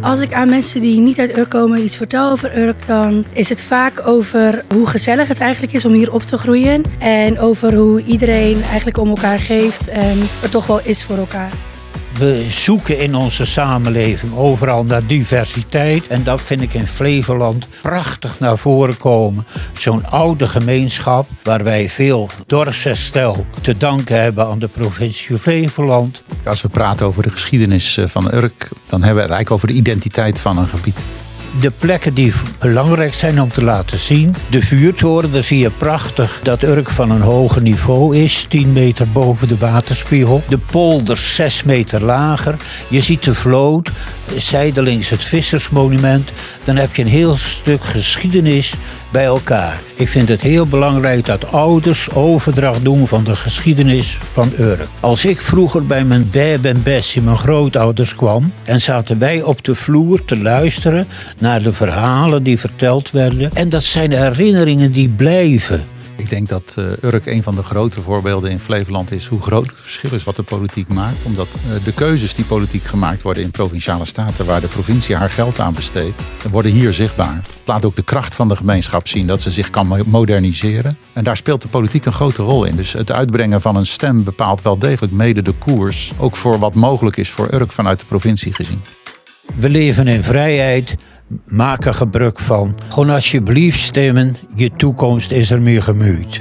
Als ik aan mensen die niet uit Urk komen iets vertel over Urk, dan is het vaak over hoe gezellig het eigenlijk is om hier op te groeien. En over hoe iedereen eigenlijk om elkaar geeft en er toch wel is voor elkaar. We zoeken in onze samenleving overal naar diversiteit. En dat vind ik in Flevoland prachtig naar voren komen. Zo'n oude gemeenschap waar wij veel dorpsherstel te danken hebben aan de provincie Flevoland. Als we praten over de geschiedenis eh, van Urk, dan hebben we het eigenlijk over de identiteit van een gebied de plekken die belangrijk zijn om te laten zien. De vuurtoren, daar zie je prachtig dat Urk van een hoger niveau is. 10 meter boven de waterspiegel. De polders 6 meter lager. Je ziet de vloot, zijdelings het vissersmonument. Dan heb je een heel stuk geschiedenis bij elkaar. Ik vind het heel belangrijk dat ouders overdracht doen van de geschiedenis van Urk. Als ik vroeger bij mijn Beb en Bessie, mijn grootouders kwam... en zaten wij op de vloer te luisteren de verhalen die verteld werden. En dat zijn herinneringen die blijven. Ik denk dat uh, Urk een van de grote voorbeelden in Flevoland is hoe groot het verschil is wat de politiek maakt. Omdat uh, de keuzes die politiek gemaakt worden in provinciale staten, waar de provincie haar geld aan besteedt, worden hier zichtbaar. Het laat ook de kracht van de gemeenschap zien dat ze zich kan moderniseren. En daar speelt de politiek een grote rol in. Dus het uitbrengen van een stem bepaalt wel degelijk mede de koers, ook voor wat mogelijk is voor Urk vanuit de provincie gezien. We leven in vrijheid maak er gebruik van. Gewoon alsjeblieft stemmen, je toekomst is er meer gemuurd.